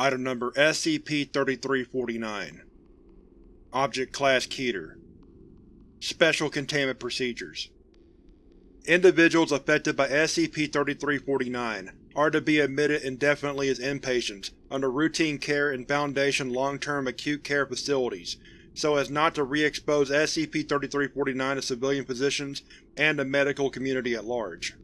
Item Number SCP-3349 Object Class Keter. Special Containment Procedures. Individuals affected by SCP-3349 are to be admitted indefinitely as inpatients under routine care in Foundation long-term acute care facilities so as not to re-expose SCP-3349 to civilian physicians and the medical community at large.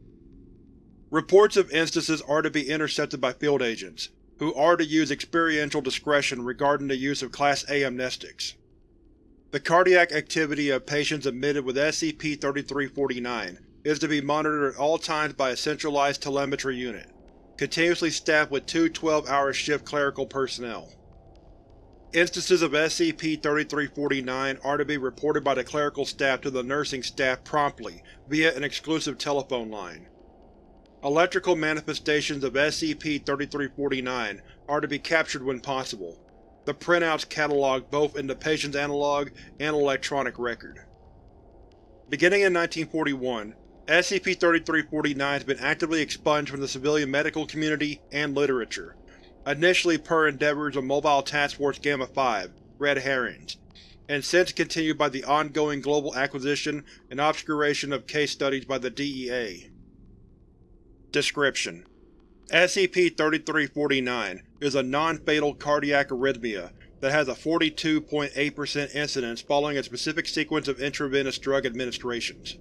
Reports of instances are to be intercepted by field agents, who are to use experiential discretion regarding the use of Class A amnestics. The cardiac activity of patients admitted with SCP-3349 is to be monitored at all times by a centralized telemetry unit, continuously staffed with two 12-hour shift clerical personnel. Instances of SCP-3349 are to be reported by the clerical staff to the nursing staff promptly via an exclusive telephone line. Electrical manifestations of SCP-3349 are to be captured when possible. The printouts cataloged both in the patient's analog and electronic record. Beginning in 1941, SCP-3349 has been actively expunged from the civilian medical community and literature, initially per endeavors of Mobile Task Force Gamma-5 Red Herrings, and since continued by the ongoing global acquisition and obscuration of case studies by the DEA. Description: SCP-3349 is a non-fatal cardiac arrhythmia that has a 42.8% incidence following a specific sequence of intravenous drug administrations.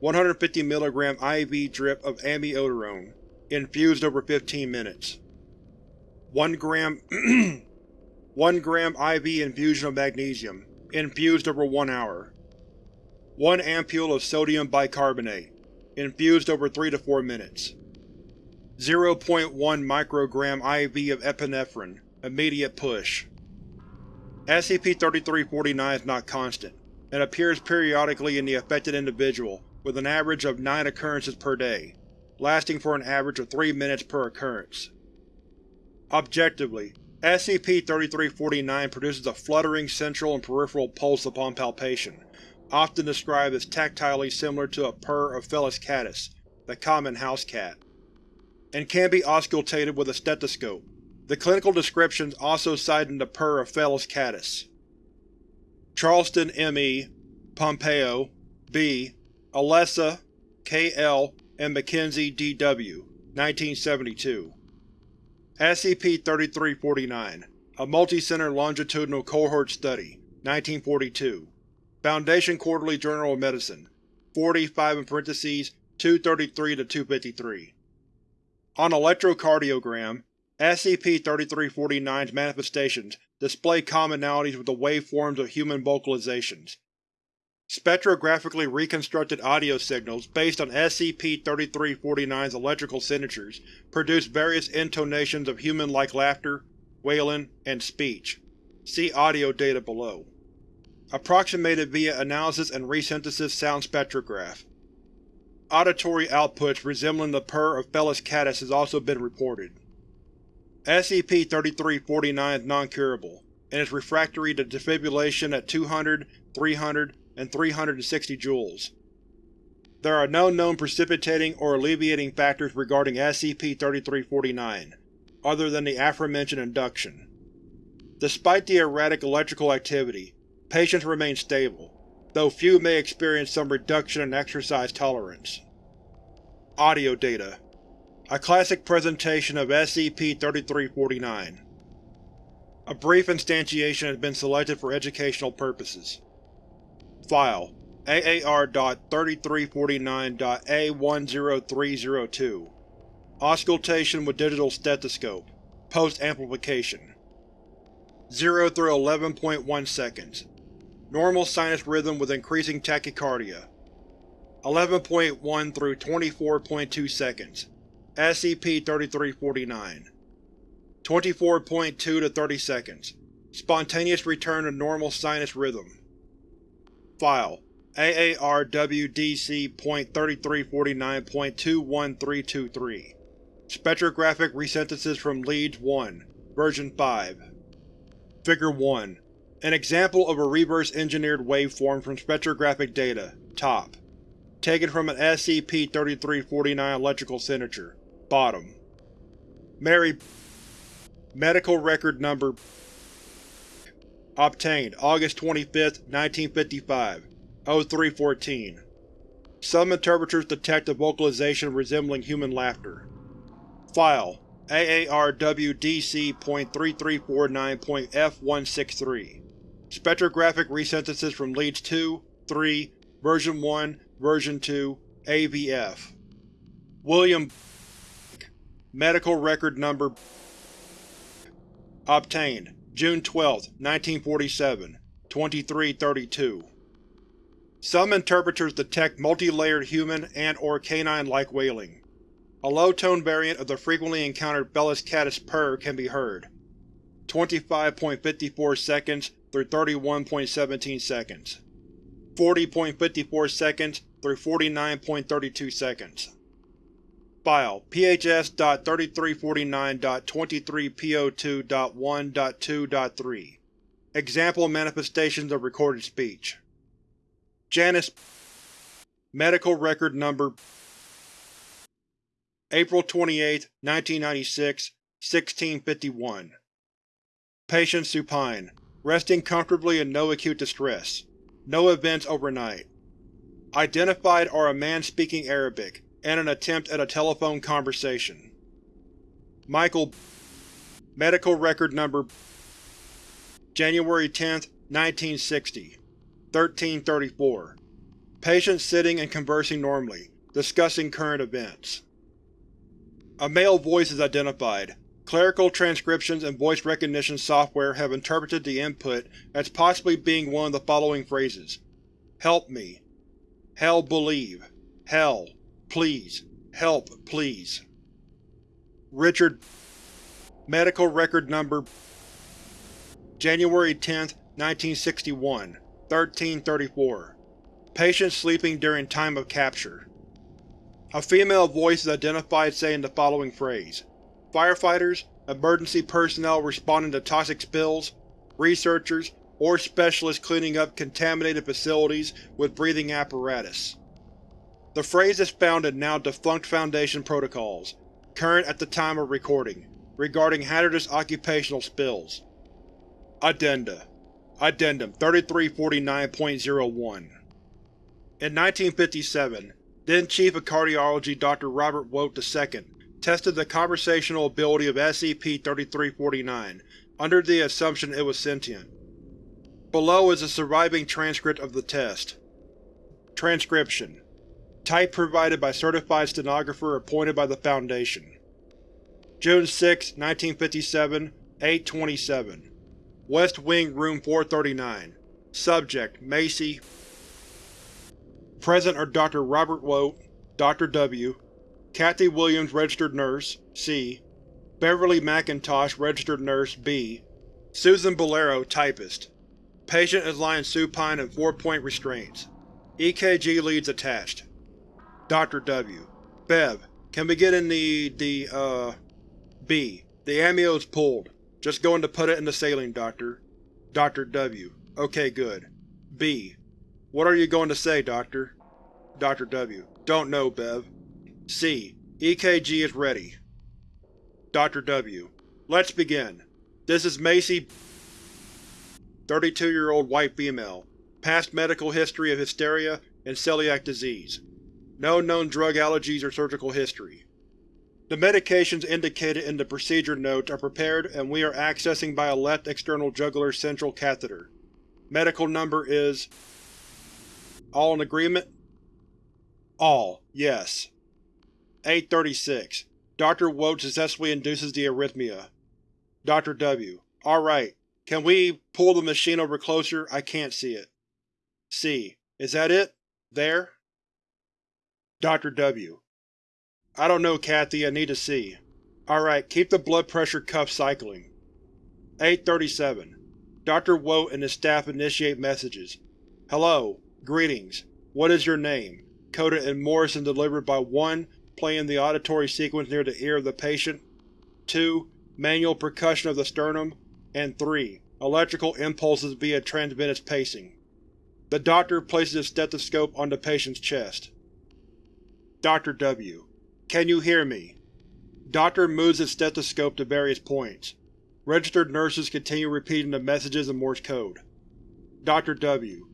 150 mg IV drip of amiodarone, infused over 15 minutes. 1 gram 1 gram IV infusion of magnesium, infused over 1 hour. 1 ampule of sodium bicarbonate, infused over 3 to 4 minutes. 0.1 microgram IV of epinephrine, immediate push. SCP-3349 is not constant, and appears periodically in the affected individual with an average of 9 occurrences per day, lasting for an average of 3 minutes per occurrence. Objectively, SCP-3349 produces a fluttering central and peripheral pulse upon palpation, often described as tactilely similar to a purr of Felis catus, the common house cat, and can be auscultated with a stethoscope, the clinical descriptions also citing the purr of Felis catus. Charleston M.E., Pompeo, B., Alessa, K.L., and Mackenzie D.W. 1972. SCP-3349 A Multi-Center Longitudinal Cohort Study 1942 Foundation Quarterly Journal of Medicine 45 in parentheses 233-253 On electrocardiogram, SCP-3349's manifestations display commonalities with the waveforms of human vocalizations. Spectrographically reconstructed audio signals based on SCP-3349's electrical signatures produce various intonations of human-like laughter, wailing, and speech. See audio data below approximated via analysis and resynthesis sound spectrograph. Auditory outputs resembling the purr of Felis catus has also been reported. SCP-3349 is non-curable, and is refractory to defibrillation at 200, 300, and 360 joules. There are no known precipitating or alleviating factors regarding SCP-3349, other than the aforementioned induction. Despite the erratic electrical activity, Patients remain stable, though few may experience some reduction in exercise tolerance. Audio data. A classic presentation of SCP-3349 A brief instantiation has been selected for educational purposes. File. AAR.3349.A10302 Auscultation with digital stethoscope. Post-amplification. 0 through 11.1 seconds Normal sinus rhythm with increasing tachycardia. 11.1 through 24.2 seconds. SCP-3349 24.2 to 30 seconds. Spontaneous return to normal sinus rhythm. File AARWDC.3349.21323 Spectrographic resynthesis from Leads 1, version 5 Figure 1 an example of a reverse-engineered waveform from spectrographic data, top. Taken from an SCP-3349 electrical signature, bottom. Mary Medical record number Obtained August 25, 1955, 0314. Some interpreters detect a vocalization resembling human laughter. File AARWDC.3349.F163 Spectrographic resynthesis from Leads 2, 3, Version 1, Version 2, AVF William Medical Record Number Obtained June 12, 1947, 2332 Some interpreters detect multi-layered human and or canine-like wailing. A low-tone variant of the frequently encountered Felis catus purr can be heard. 25.54 seconds through 31.17 seconds. 40.54 seconds through 49.32 seconds. File PHS.3349.23PO2.1.2.3 Example manifestations of recorded speech. Janice. Medical Record Number. April 28, 1996, 1651 Patient supine, resting comfortably in no acute distress. No events overnight. Identified are a man speaking Arabic, and an attempt at a telephone conversation. Michael Medical Record Number January 10, 1960 1334 Patient sitting and conversing normally, discussing current events. A male voice is identified. Clerical transcriptions and voice recognition software have interpreted the input as possibly being one of the following phrases. Help me. Hell believe. Hell. Please. Help, please. Richard Medical Record Number January 10, 1961 1334 Patient sleeping during time of capture. A female voice is identified saying the following phrase. Firefighters, emergency personnel responding to toxic spills, researchers, or specialists cleaning up contaminated facilities with breathing apparatus. The phrase is found in now defunct Foundation protocols, current at the time of recording, regarding hazardous occupational spills. Addenda Addendum 3349.01 In 1957, then Chief of Cardiology Dr. Robert Wote II tested the conversational ability of SCP-3349 under the assumption it was sentient. Below is a surviving transcript of the test. Transcription Type provided by certified stenographer appointed by the Foundation. June 6, 1957, 827 West Wing Room 439 Subject: Macy Present are Dr. Robert Wote, Dr. W., Kathy Williams Registered Nurse, C. Beverly McIntosh Registered Nurse, B. Susan Bolero Typist. Patient is lying supine in four-point restraints. EKG leads attached. Dr. W. Bev, can we get in the… the, uh… B. The amio is pulled. Just going to put it in the saline, Doctor. Dr. W. Okay, good. B. What are you going to say, Doctor? Dr. W. Don't know, Bev. C. EKG is ready. Dr. W. Let's begin. This is Macy 32-year-old white female. Past medical history of hysteria and celiac disease. No known drug allergies or surgical history. The medications indicated in the procedure notes are prepared and we are accessing by a left external jugular central catheter. Medical number is… All in agreement? All, yes. 836. Dr. Wote successfully induces the arrhythmia. Dr. W. Alright. Can we pull the machine over closer? I can't see it. C. Is that it? There? Dr. W. I don't know, Kathy. I need to see. Alright, keep the blood pressure cuff cycling. 837. Dr. Wote and his staff initiate messages. Hello. Greetings. What is your name? Coded in and delivered by 1. Playing the auditory sequence near the ear of the patient. 2. Manual percussion of the sternum. And 3. Electrical impulses via transvenous pacing. The doctor places his stethoscope on the patient's chest. Dr. W. Can you hear me? Doctor moves his stethoscope to various points. Registered nurses continue repeating the messages in Morse code. Dr. W.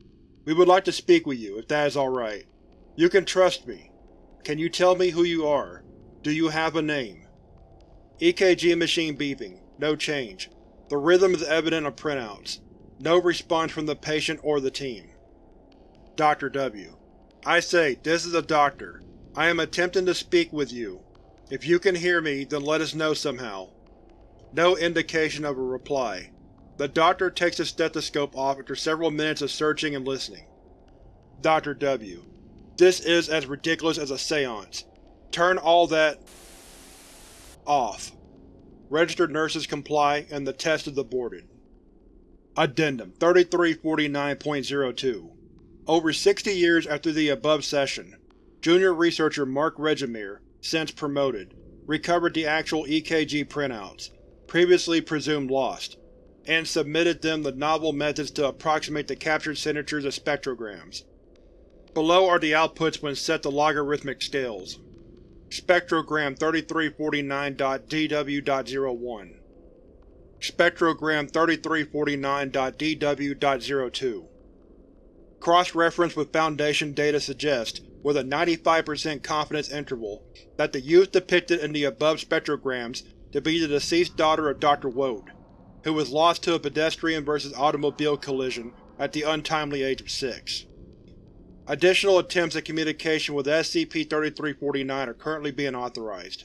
We would like to speak with you, if that is alright. You can trust me. Can you tell me who you are? Do you have a name? EKG machine beeping. No change. The rhythm is evident on printouts. No response from the patient or the team. Dr. W. I say, this is a doctor. I am attempting to speak with you. If you can hear me, then let us know somehow. No indication of a reply. The doctor takes the stethoscope off after several minutes of searching and listening. Dr. W. This is as ridiculous as a seance. Turn all that… off. Registered nurses comply, and the test is aborted. Addendum 3349.02 Over 60 years after the above session, junior researcher Mark Regimir, since promoted, recovered the actual EKG printouts, previously presumed lost, and submitted them the novel methods to approximate the captured signatures of spectrograms. Below are the outputs when set to logarithmic scales. Spectrogram 3349.DW.01 Spectrogram 3349.DW.02 Cross-reference with Foundation data suggests, with a 95% confidence interval, that the youth depicted in the above spectrograms to be the deceased daughter of Dr. Wode, who was lost to a pedestrian versus automobile collision at the untimely age of six. Additional attempts at communication with SCP-3349 are currently being authorized.